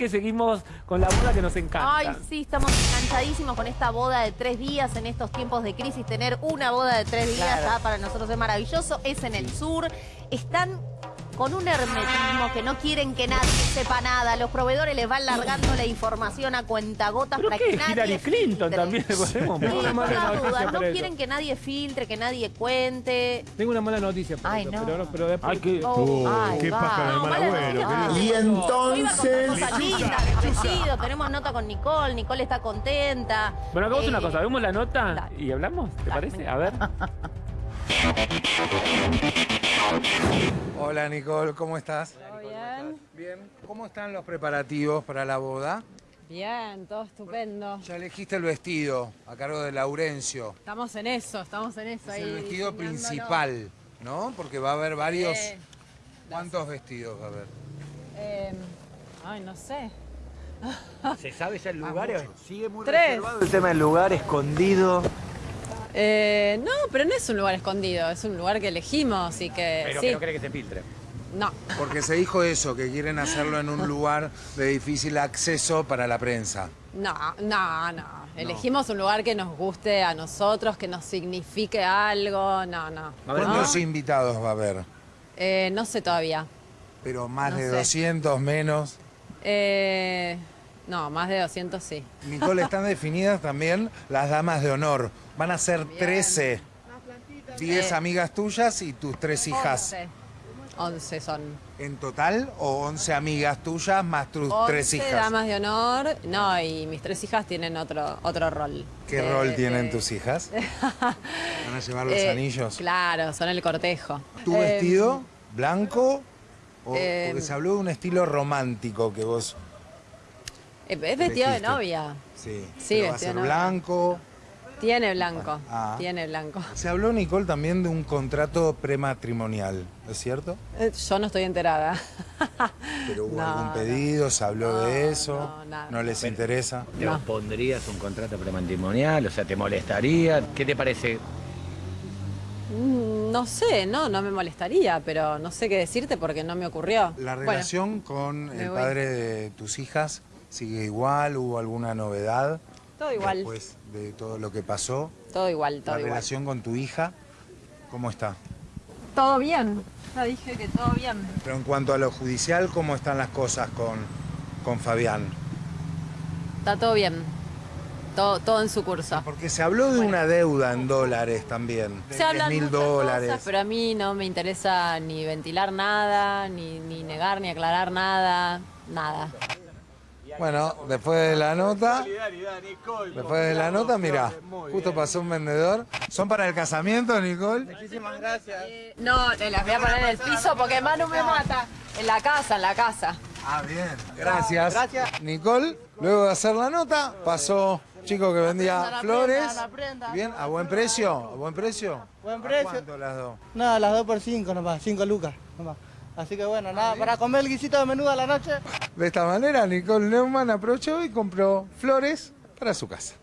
que seguimos con la boda que nos encanta. Ay, sí, estamos enganchadísimos con esta boda de tres días en estos tiempos de crisis. Tener una boda de tres días ah, para nosotros es maravilloso. Es en el sur. Están con un hermetismo que no quieren que nadie sepa nada. Los proveedores les van largando la información a cuentagotas para que nadie Hillary Clinton también podemos. Sí, no quieren que nadie filtre, que nadie cuente. Tengo una mala noticia para Ay, no. pero, pero después... Ay, qué, oh, qué paja de mal abuelo. Y entonces... tenemos nota con Nicole, Nicole está contenta. Bueno, hagamos una eh, cosa, vemos la nota y hablamos, ¿te parece? A ver. Hola Nicole, ¿cómo estás? ¿Todo bien? Bien. ¿Cómo están los preparativos para la boda? Bien, todo estupendo. Ya elegiste el vestido a cargo de Laurencio. Estamos en eso, estamos en eso. Es el vestido principal, ¿no? Porque va a haber varios... ¿Cuántos vestidos va a haber? Eh, ay, no sé. ¿Se sabe ya el lugar? Sigue muy Tres. reservado el tema del lugar escondido. Eh, no, pero no es un lugar escondido, es un lugar que elegimos y que... Pero que no cree que se filtre. No. Porque se dijo eso, que quieren hacerlo en un lugar de difícil acceso para la prensa. No, no, no. Elegimos un lugar que nos guste a nosotros, que nos signifique algo, no, no. ¿Cuántos invitados va a haber? Eh, no sé todavía. ¿Pero más de 200, menos? Eh, no, más de 200 sí. Nicole, están definidas también las damas de honor. Van a ser 13. 10 amigas tuyas y tus tres hijas. 11. son. ¿En total o 11 amigas tuyas más tus tres hijas? damas de honor. No, y mis tres hijas tienen otro, otro rol. ¿Qué rol tienen tus hijas? ¿Van a llevar los eh, anillos? Claro, son el cortejo. ¿Tu vestido em, blanco? O, porque em, se habló de un estilo romántico que vos... Es vestido de novia. Sí, sí va a ser blanco. Tiene blanco, ah. tiene blanco. Se habló, Nicole, también de un contrato prematrimonial, ¿es cierto? Eh, yo no estoy enterada. ¿Pero hubo algún pedido? ¿Se habló de eso? No, les interesa? ¿Te pondrías un contrato prematrimonial? O sea, ¿te molestaría? ¿Qué te parece? Mm, no sé, no, no me molestaría, pero no sé qué decirte porque no me ocurrió. ¿La relación con el padre de tus hijas sigue igual? ¿Hubo alguna novedad? Todo igual. Después de todo lo que pasó. Todo igual, todo igual. ¿La relación con tu hija, cómo está? Todo bien. Ya dije que todo bien. Pero en cuanto a lo judicial, ¿cómo están las cosas con, con Fabián? Está todo bien. Todo, todo en su curso. Porque se habló de una deuda en dólares también. Se hablan mil dólares. pero a mí no me interesa ni ventilar nada, ni, ni negar, ni aclarar nada, nada. Bueno, después de la nota, después de la nota, mira, justo pasó un vendedor. ¿Son para el casamiento, Nicole? Muchísimas gracias. Eh, no, te las voy a poner en el piso porque Manu me mata. En la casa, en la casa. Ah, bien. Gracias. Gracias. Nicole, luego de hacer la nota, pasó chico que vendía flores. Bien, ¿a buen precio? ¿A buen precio? Buen precio. ¿Cuánto las dos? Nada, las dos por cinco nomás, cinco lucas nomás. Así que bueno, nada, para comer el guisito de menudo a la noche. De esta manera, Nicole Neumann aprovechó y compró flores para su casa.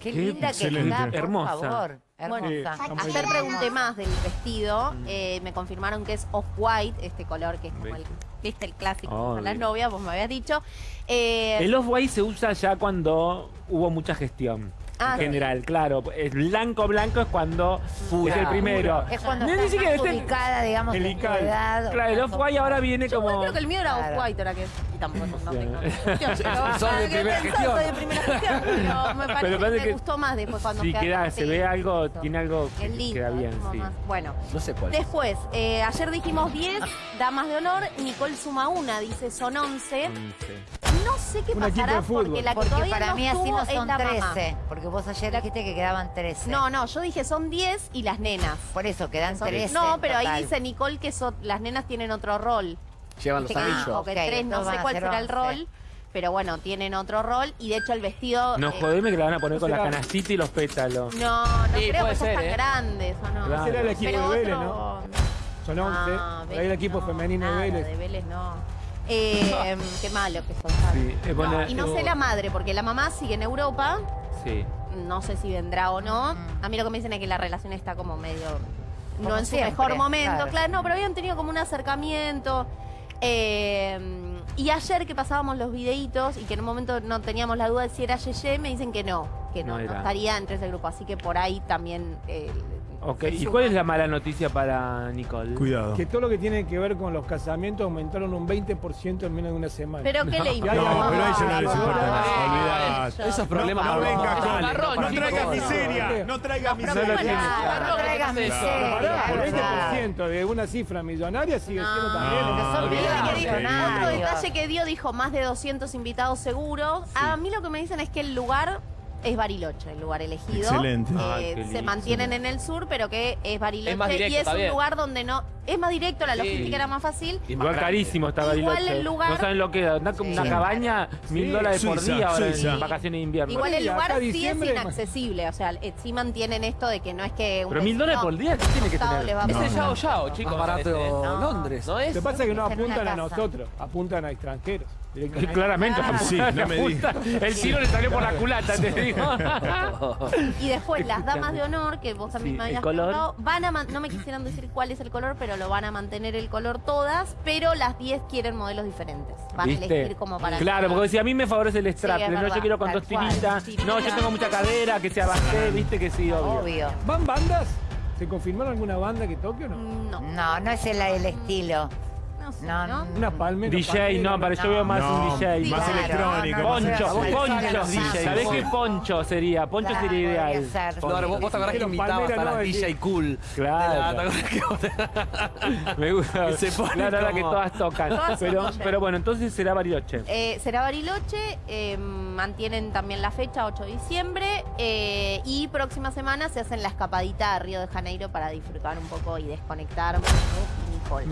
Qué linda que está, por Hermosa. favor. Hermosa. ayer pregunté más del vestido. Eh, me confirmaron que es off-white, este color que es como el, ¿viste? el clásico con las novias, vos me habías dicho. Eh, el off-white se usa ya cuando hubo mucha gestión. Ah, en general, claro. El blanco blanco es cuando es el primero. Es cuando no, está más ubicada, digamos, en edad. Claro, el off-white ahora viene Yo como... creo que el mío era off-white, ahora que... Y tampoco no tengo Son de primera gestión. de primera gestión, pero me parece que me gustó más después cuando sí, queda, se ve algo, tiene algo que queda bien, sí. Bueno, no sé cuál. Después, eh, ayer dijimos 10 damas de honor, Nicole suma una, dice son 11. 11 no sé qué pasará porque la que porque para mí así no son 13. Porque vos ayer dijiste que quedaban 13. No, no, yo dije son 10 y las nenas. Por eso, quedan 13. No, pero ahí dice Nicole que las nenas tienen otro rol. Llevan los anillos. O que tres, no sé cuál será el rol. Pero bueno, tienen otro rol y de hecho el vestido... No, eh, jodeme que la van a poner con la canastita y los pétalos. No, no creo que son tan ¿eh? grandes o no. Claro. Será el equipo de Vélez, ¿no? Son 11. Ah, Ahí el equipo femenino de Vélez. de Vélez no. Eh, qué malo que son. y no sé la madre, porque la mamá sigue en Europa. Sí. No sé si vendrá o no. A mí lo que me dicen es que la relación está como medio... no en su mejor momento, claro. No, pero habían tenido como un acercamiento. Eh, y ayer que pasábamos los videitos y que en un momento no teníamos la duda de si era Yeye, me dicen que no, que no, No estaría entre ese grupo. Así que por ahí también... eh, Ok, ¿y cuál es la mala noticia para Nicole? Cuidado. Que todo lo que tiene que ver con los casamientos aumentaron un 20% en menos de una semana. Pero ¿qué le No, importa? No, pero a ella no les importa. Olvidate. Esos problemas No vengas con. No traigas miseria. No traigas miseria. no traigas miseria. por verdad. 20% de una cifra millonaria sigue siendo también. Otro detalle que dio, dijo más de 200 invitados seguros. A mí lo que me dicen es que el lugar es Bariloche, el lugar elegido. Excelente. Eh, qué se lindo. mantienen en el sur, pero que es Bariloche. Es más directo, y es está un bien. lugar donde no... Es más directo, la Sí. logística era más fácil. Y más Igual carísimo está Igual Bariloche. el lugar- No saben lo que da. Una, una Sí. cabaña, mil dólares por Suiza, día ahora Suiza. en vacaciones de invierno. Igual el acá lugar sí es diciembre- inaccesible. O sea, eh, sí mantienen esto de que no es que... un Pero mil dólares vecino por día, ¿qué tiene que costado tener? les va a Es el pasar. Yao Yao, chicos. Más barato. No. Londres. ¿No Lo es? que pasa es que no una apuntan a casa. nosotros, apuntan a extranjeros. Claramente. Ah. Sí, no me digas. El tiro le salió por la culata, te digo. Y después las damas de honor, que vos también Sí, me habías color. preguntado, van a no me quisieran decir cuál es el color, pero lo van a mantener el color todas, pero las 10 quieren modelos diferentes. Van a ¿Viste? elegir como para Claro, porque si a mí me favorece el strap, Sí, no, yo quiero con dos tiritas. Sí, No, yo tengo mucha cadera, que sea bajé, viste que sí, obvio. Obvio. ¿Van bandas? ¿Se confirmaron alguna banda que toque o no? No, No, no es el, el estilo. No sé, No, ¿no? Una palmera. DJ, palmera, no, para yo veo más un DJ. más Claro, electrónico. no, no, más- Poncho, poncho. sí, ¿Sabés qué poncho sería? Poncho Claro, sería ideal. ser. No, ahora vos, vos te acordás que invitabas Palmera a las no, es DJ cool. Claro. De la- ¿te acordás que- Me gusta. Que se pone Claro, ahora que todas tocan. Todas son Pero, DJ. pero bueno, entonces será Bariloche. Eh, será Bariloche, eh, mantienen también la fecha, 8 de diciembre, eh, y próxima semana se hacen la escapadita a Río de Janeiro para disfrutar un poco y desconectar. Nicole.